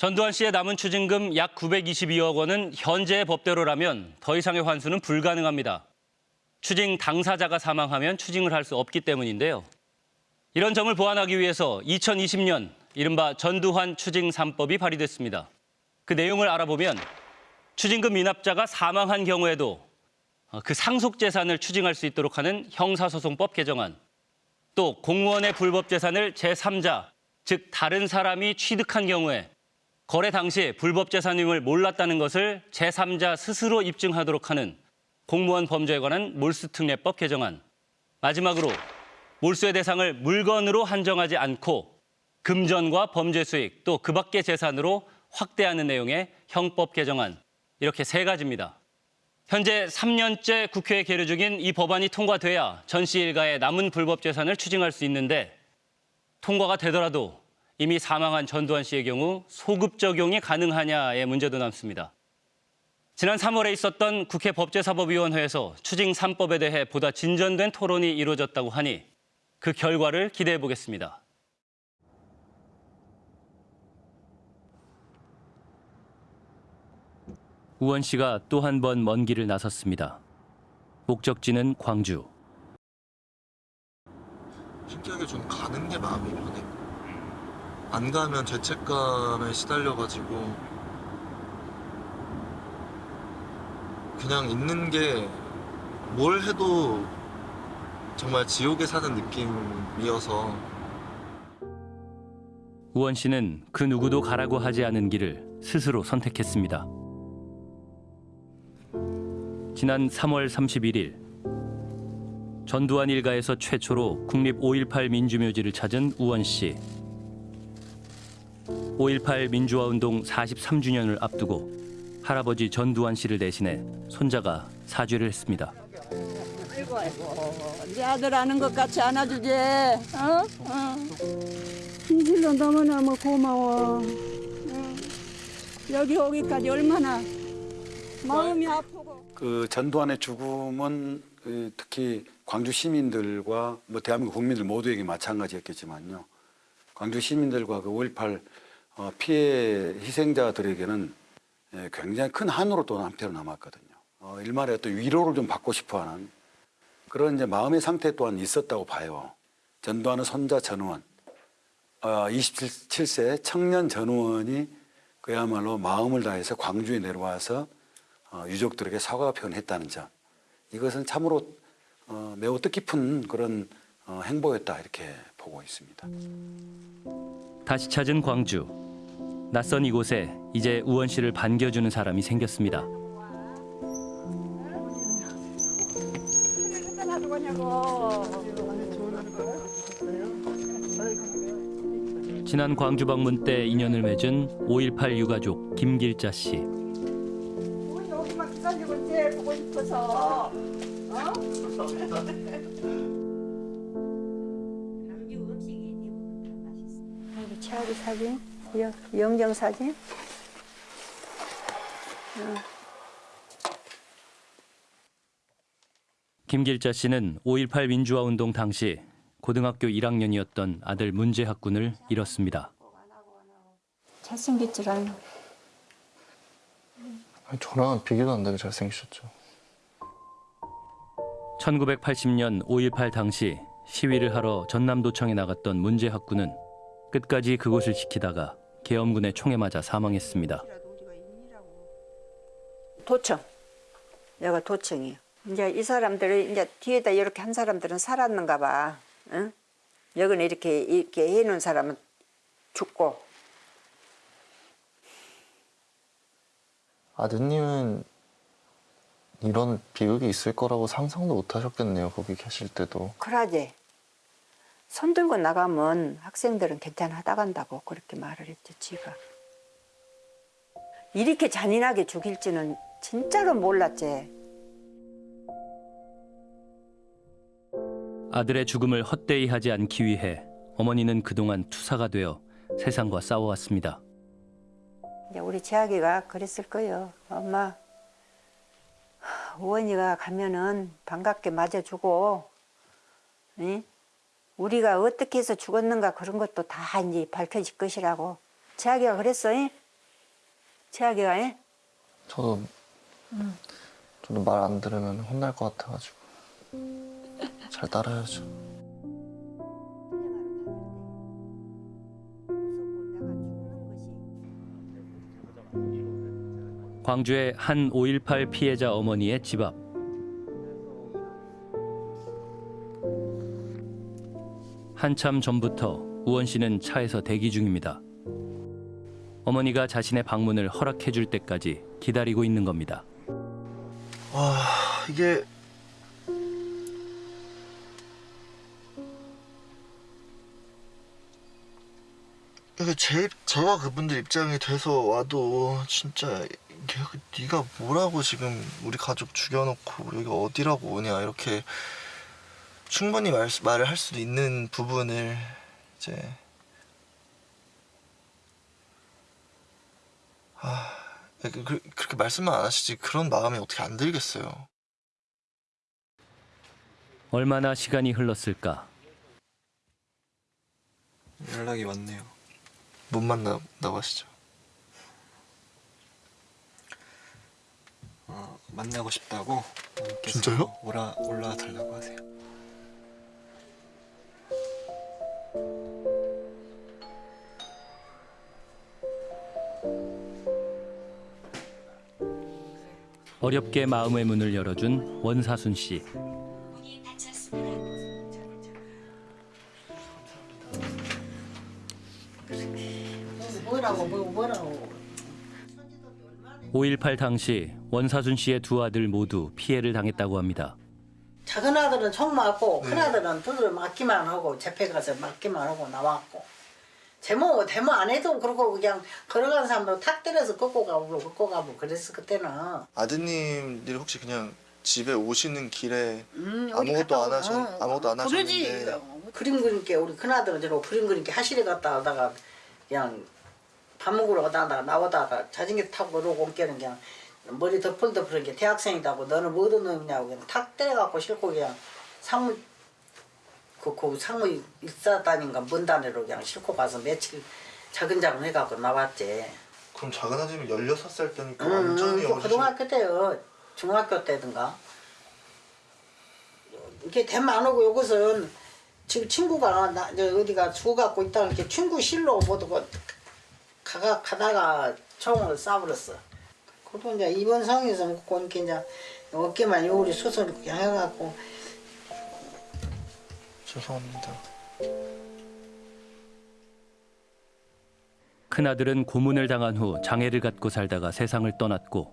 전두환 씨의 남은 추징금 약 922억 원은 현재의 법대로라면 더 이상의 환수는 불가능합니다. 추징 당사자가 사망하면 추징을 할 수 없기 때문인데요. 이런 점을 보완하기 위해서 2020년 이른바 전두환 추징 3법이 발의됐습니다. 그 내용을 알아보면 추징금 미납자가 사망한 경우에도 어, 그 상속 재산을 추징할 수 있도록 하는 형사소송법 개정안, 또 공무원의 불법 재산을 제3자, 즉 다른 사람이 취득한 경우에 거래 당시 불법 재산임을 몰랐다는 것을 제3자 스스로 입증하도록 하는 공무원 범죄에 관한 몰수특례법 개정안, 마지막으로 몰수의 대상을 물건으로 한정하지 않고 금전과 범죄 수익 또 그 밖의 재산으로 확대하는 내용의 형법 개정안 이렇게 세 가지입니다. 현재 3년째 국회에 계류 중인 이 법안이 통과돼야 전씨 일가의 남은 불법 재산을 추징할 수 있는데 통과가 되더라도 이미 사망한 전두환 씨의 경우 소급 적용이 가능하냐의 문제도 남습니다. 지난 3월에 있었던 국회 법제사법위원회에서 추징 3법에 대해 보다 진전된 토론이 이루어졌다고 하니 그 결과를 기대해 보겠습니다. 우원 씨가 또 한 번 먼 길을 나섰습니다. 목적지는 광주. 신기하게 좀 가는 게 마음이 편해. 안 가면 죄책감에 시달려가지고 그냥 있는 게 뭘 해도 정말 지옥에 사는 느낌이어서 우원 씨는 그 누구도 가라고 하지 않은 길을 스스로 선택했습니다. 지난 3월 31일 전두환 일가에서 최초로 국립 5.18 민주묘지를 찾은 우원 씨. 5.18 민주화 운동 43주년을 앞두고 할아버지 전두환 씨를 대신해 손자가 사죄를 했습니다. 아이고 아이고 네 아들 아는 것 같이 안아주지 어? 어. 진실로 너무너무 고마워 어. 여기 오기까지 얼마나 마음이 아프고 그 전두환의 죽음은 그 특히 광주 시민들과 뭐 대한민국 국민들 모두에게 마찬가지였겠지만요. 광주 시민들과 그 5.18 어, 피해 희생자들에게는 예, 굉장히 큰 한으로 또 한편으로 남았거든요. 어, 일말의 또 위로를 좀 받고 싶어하는 그런 이제 마음의 상태 또한 있었다고 봐요. 전두환의 손자 전우원, 어, 27세 청년 전우원이 그야말로 마음을 다해서 광주에 내려와서 어, 유족들에게 사과 표현했다는 점 이것은 참으로 어, 매우 뜻깊은 그런 어, 행보였다 이렇게 보고 있습니다. 다시 찾은 광주. 낯선 이곳에 이제 우원 씨를 반겨주는 사람이 생겼습니다. 지난 광주 방문 때 인연을 맺은 5.18 유가족 김길자 씨. 여기만 기다리고 제일 보고 싶어서 여기 최아리 사진, 영, 영정 사진. 김길자 씨는 5.18 민주화 운동 당시 고등학교 1학년이었던 아들 문재학 군을 잃었습니다. 잘생겼질 않아. 아니, 저랑 비교도 안 되게 잘생기셨죠. 1980년 5.18 당시 시위를 하러 전남도청에 나갔던 문재학 군은 끝까지 그곳을 지키다가 계엄군의 총에 맞아 사망했습니다. 도청. 여가 도청이에요. 이제 이 사람들은 이제 뒤에다 이렇게 한 사람들은 살았는가 봐. 응? 여기는 이렇게 이렇게 해놓은 사람은 죽고 아드님은 이런 비극이 있을 거라고 상상도 못 하셨겠네요. 거기 계실 때도. 그러지. 손 들고 나가면 학생들은 괜찮아 간다고 그렇게 말을 했지 지가. 이렇게 잔인하게 죽일지는 진짜로 몰랐지. 아들의 죽음을 헛되이 하지 않기 위해 어머니는 그동안 투사가 되어 세상과 싸워왔습니다. 우리 재학이가 그랬을 거예요. 엄마, 우원이가 가면은 반갑게 맞아주고, 응? 우리가 어떻게 해서 죽었는가 그런 것도 다 이제 밝혀질 것이라고. 재학이가 그랬어. 응? 최악이가 해? 저도 저도 말 안 들으면 혼날 것 같아가지고 잘 따라야죠. 광주의 한 5.18 피해자 어머니의 집 앞. 한참 전부터 우원 씨는 차에서 대기 중입니다. 어머니가 자신의 방문을 허락해 줄 때까지 기다리고 있는 겁니다. 아 이게 이게 제 입- 저가 그분들 입장이 돼서 와도 진짜 네가 뭐라고 지금 우리 가족 죽여놓고 여기 어디라고 오냐 이렇게 충분히 말, 말을 할 수도 있는 부분을 이제 아 그, 그, 그렇게 말씀만 안 하시지 그런 마음이 어떻게 안 들겠어요. 얼마나 시간이 흘렀을까? 연락이 왔네요. 못 만나다고 하시죠. 어, 만나고 싶다고 진짜요? 올라 올라 달라고 하세요. 어렵게 마음의 문을 열어준 원사순 씨. 뭐라고 뭐 뭐라고 5.18 당시 원사순 씨의 두 아들 모두 피해를 당했다고 합니다. 작은 아들은 총 맞고 큰 아들은 두들 맞기만 하고 재패 가서 맞기만 하고 나왔고 제모 데모 안 해도 그러고 그냥 걸어간 사람도 탁 때려서 꺾고 가고 꺾고 가고 그랬어 그때는. 아드님들이 혹시 그냥 집에 오시는 길에 음, 아무것도 갔다 안 오- 하셨 어, 아무것도 안 하셨는데. 그림 그리게 우리 큰 아들은 저러 그림 그리게 하실에 갔다 오다가 그냥 밥 먹으러 가다가 나오다가 자전거 타고 그러고 올 때는 그냥 머리 덮을덮을한 게 대학생이다고 너는 뭐 얻은 놈이냐고 그냥 탁 때려갖고 싣고 그냥 상무 그, 그 상무 일사단인가 뭔 단위로 그냥 싣고 가서 며칠 자근자근 해갖고 나왔지. 그럼 작은 아드님 16살 때니까 음, 완전히 그 어리신 고등학교 때요. 중학교 때든가. 이렇게 대만 안 오고 여기서는 지금 친구가 나저 어디가 죽어갖고 있다 이렇게 친구 실로 보고 가가 가다가 총을 쏴버렸어. 그리고 이제 입원 상에서 먹고 이렇게 이제 어깨만 요리 수술 이렇게 해갖고 죄송합니다. 큰아들은 고문을 당한 후 장애를 갖고 살다가 세상을 떠났고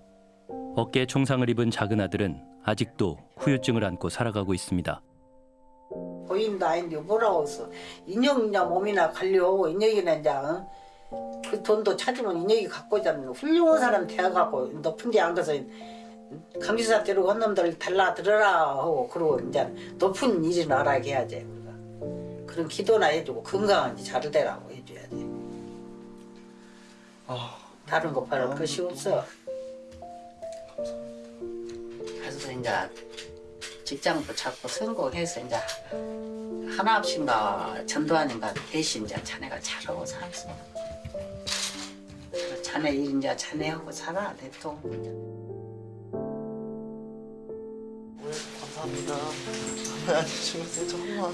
어깨에 총상을 입은 작은 아들은 아직도 후유증을 안고 살아가고 있습니다. 보임도 아닌데 뭐라고 했어. 인형이나 몸이나 관리하고 인형이나 이제 어? 그 돈도 찾으면 인형이 갖고 자면 훌륭한 사람 대학하고 높은 데 앉아서 강지사 데리고 한 놈들 달라 들어라 하고 그러고 이제 높은 일을 알아게 해야지 우리가 그런 기도나 해주고 건강한지 잘 되라고 해줘야 돼 아, 다른 거 바랄 것이 없어 그래서 이제 직장도 자꾸 성공해서 이제 하나 없인가 전도하는가 대신 이제 자네가 잘하고 살았어. 자네 일 이제 자네하고 살아 대통. 감사합니다. 아니, 주무세요, 조금만.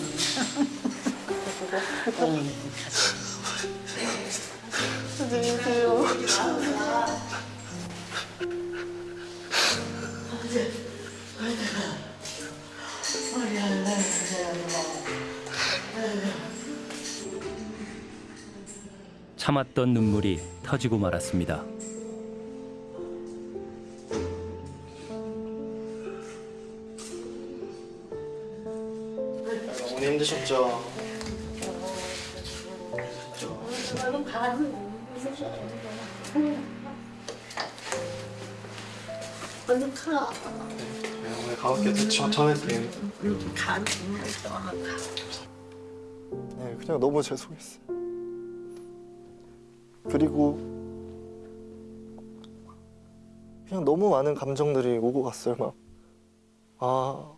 안녕히 계세요. 참았던 눈물이 터지고 말았습니다. 힘드셨죠? 가. 네, 어머니 가볍게 전해드린. 네, 그냥 너무 죄송했어요. 그리고 그냥 너무 많은 감정들이 오고 갔어요, 막. 아,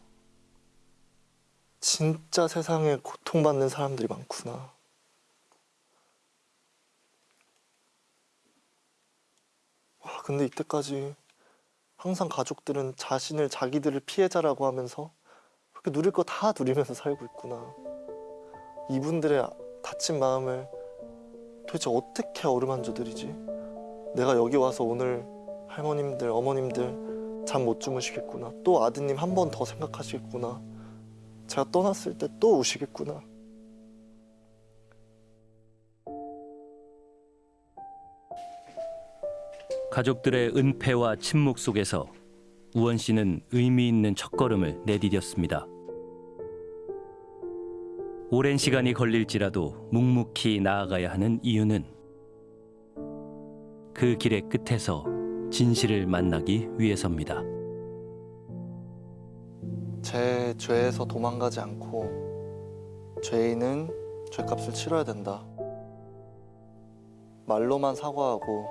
진짜 세상에 고통받는 사람들이 많구나. 근데 이때까지 항상 가족들은 자신을 자기들을 피해자라고 하면서 그렇게 누릴 거 다 누리면서 살고 있구나. 이분들의 다친 마음을 도대체 어떻게 어루만져 드리지? 내가 여기 와서 오늘 할머님들, 어머님들 잠 못 주무시겠구나. 또 아드님 한 번 더 생각하시겠구나. 제가 떠났을 때 또 우시겠구나. 가족들의 은폐와 침묵 속에서 우원 씨는 의미 있는 첫걸음을 내디뎠습니다. 오랜 시간이 걸릴지라도 묵묵히 나아가야 하는 이유는 그 길의 끝에서 진실을 만나기 위해서입니다. 제 죄에서 도망가지 않고 죄인은 죄값을 치러야 된다. 말로만 사과하고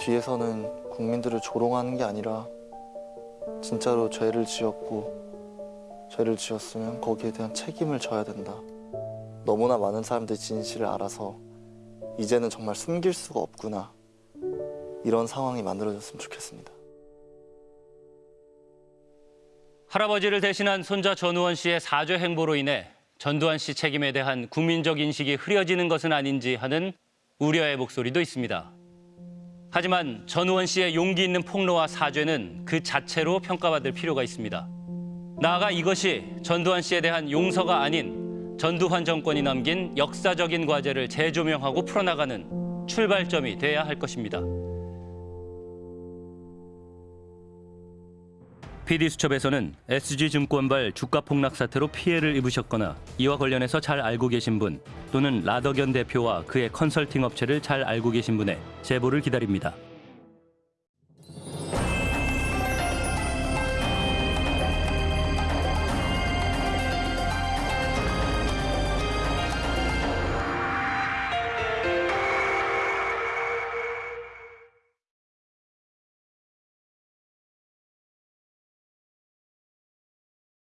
뒤에서는 국민들을 조롱하는 게 아니라 진짜로 죄를 지었고 죄를 지었으면 거기에 대한 책임을 져야 된다. 너무나 많은 사람들이 진실을 알아서 이제는 정말 숨길 수가 없구나. 이런 상황이 만들어졌으면 좋겠습니다. 할아버지를 대신한 손자 전우원 씨의 사죄 행보로 인해 전두환 씨 책임에 대한 국민적 인식이 흐려지는 것은 아닌지 하는 우려의 목소리도 있습니다. 하지만 전우원 씨의 용기 있는 폭로와 사죄는 그 자체로 평가받을 필요가 있습니다. 나아가 이것이 전두환 씨에 대한 용서가 아닌 전두환 정권이 남긴 역사적인 과제를 재조명하고 풀어나가는 출발점이 돼야 할 것입니다. PD수첩에서는 SG증권발 주가 폭락 사태로 피해를 입으셨거나 이와 관련해서 잘 알고 계신 분 또는 라더견 대표와 그의 컨설팅 업체를 잘 알고 계신 분의 제보를 기다립니다.